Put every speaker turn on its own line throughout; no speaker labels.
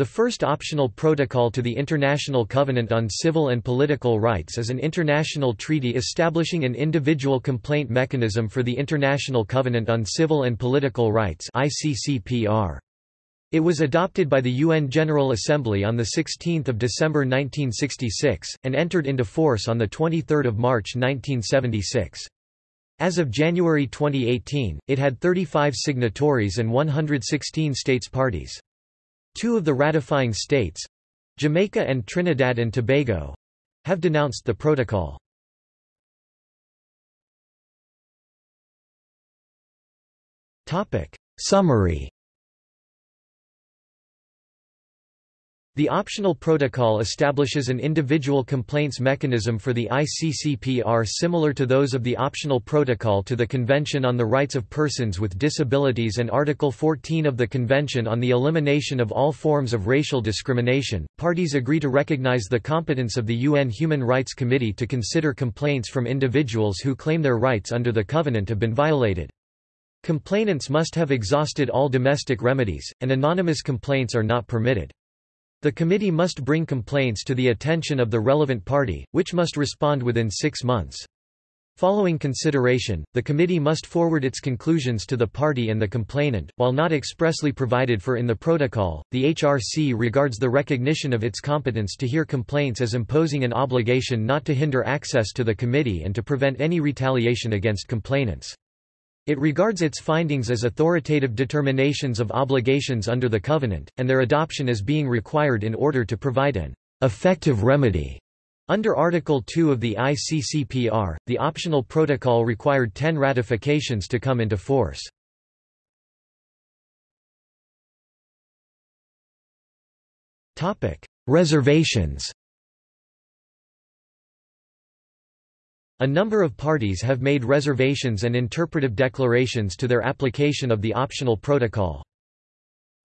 The first optional protocol to the International Covenant on Civil and Political Rights is an international treaty establishing an individual complaint mechanism for the International Covenant on Civil and Political Rights ICCPR. It was adopted by the UN General Assembly on 16 December 1966, and entered into force on 23 March 1976. As of January 2018, it had 35 signatories and 116 states parties. Two of the ratifying states—Jamaica and Trinidad and Tobago—have denounced the protocol. Topic: Summary The optional protocol establishes an individual complaints mechanism for the ICCPR similar to those of the optional protocol to the Convention on the Rights of Persons with Disabilities and Article 14 of the Convention on the Elimination of All Forms of Racial Discrimination. Parties agree to recognize the competence of the UN Human Rights Committee to consider complaints from individuals who claim their rights under the Covenant have been violated. Complainants must have exhausted all domestic remedies, and anonymous complaints are not permitted. The committee must bring complaints to the attention of the relevant party, which must respond within six months. Following consideration, the committee must forward its conclusions to the party and the complainant. While not expressly provided for in the protocol, the HRC regards the recognition of its competence to hear complaints as imposing an obligation not to hinder access to the committee and to prevent any retaliation against complainants. It regards its findings as authoritative determinations of obligations under the Covenant, and their adoption as being required in order to provide an effective remedy. Under Article 2 of the ICCPR, the optional protocol required 10 ratifications to come into force. Reservations A number of parties have made reservations and interpretive declarations to their application of the optional protocol.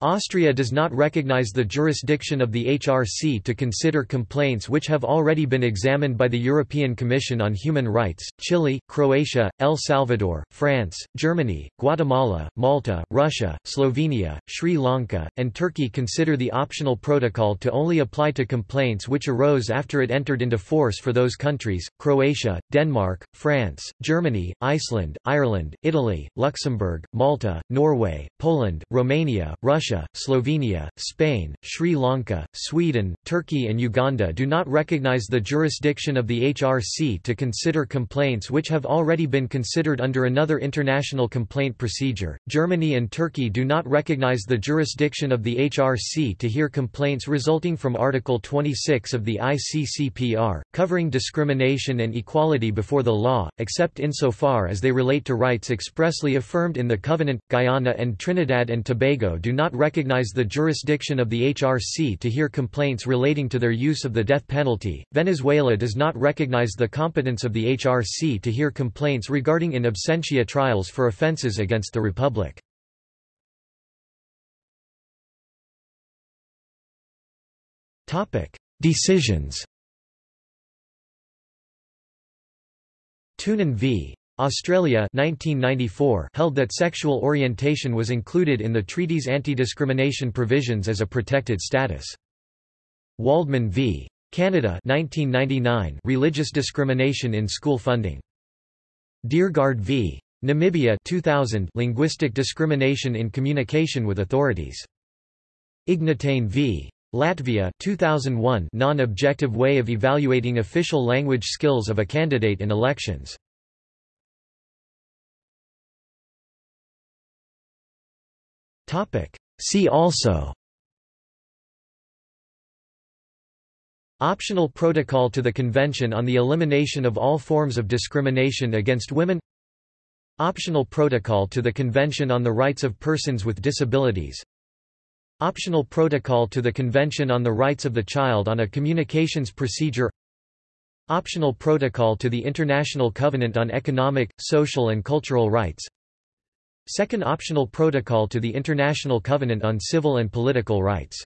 Austria does not recognize the jurisdiction of the HRC to consider complaints which have already been examined by the European Commission on Human Rights. Chile, Croatia, El Salvador, France, Germany, Guatemala, Malta, Russia, Slovenia, Sri Lanka, and Turkey consider the optional protocol to only apply to complaints which arose after it entered into force for those countries Croatia, Denmark, France, Germany, Iceland, Ireland, Italy, Luxembourg, Malta, Norway, Poland, Romania, Russia Russia, Slovenia, Spain, Sri Lanka, Sweden, Turkey and Uganda do not recognize the jurisdiction of the HRC to consider complaints which have already been considered under another international complaint procedure. Germany and Turkey do not recognize the jurisdiction of the HRC to hear complaints resulting from Article 26 of the ICCPR, covering discrimination and equality before the law, except insofar as they relate to rights expressly affirmed in the Covenant. Guyana and Trinidad and Tobago do not recognize the jurisdiction of the HRC to hear complaints relating to their use of the death penalty. Venezuela does not recognize the competence of the HRC to hear complaints regarding in absentia trials for offenses against the Republic. Topic: Decisions. Toonen v. Australia 1994 held that sexual orientation was included in the treaty's anti-discrimination provisions as a protected status. Waldman v. Canada 1999 religious discrimination in school funding. Diergaardt v. Namibia 2000 linguistic discrimination in communication with authorities. Ignatane v. Latvia 2001 non-objective way of evaluating official language skills of a candidate in elections. See also. Optional Protocol to the Convention on the Elimination of All Forms of Discrimination Against Women. Optional Protocol to the Convention on the Rights of Persons with Disabilities. Optional Protocol to the Convention on the Rights of the Child on a Communications Procedure. Optional Protocol to the International Covenant on Economic, Social and Cultural Rights Second Optional Protocol to the International Covenant on Civil and Political Rights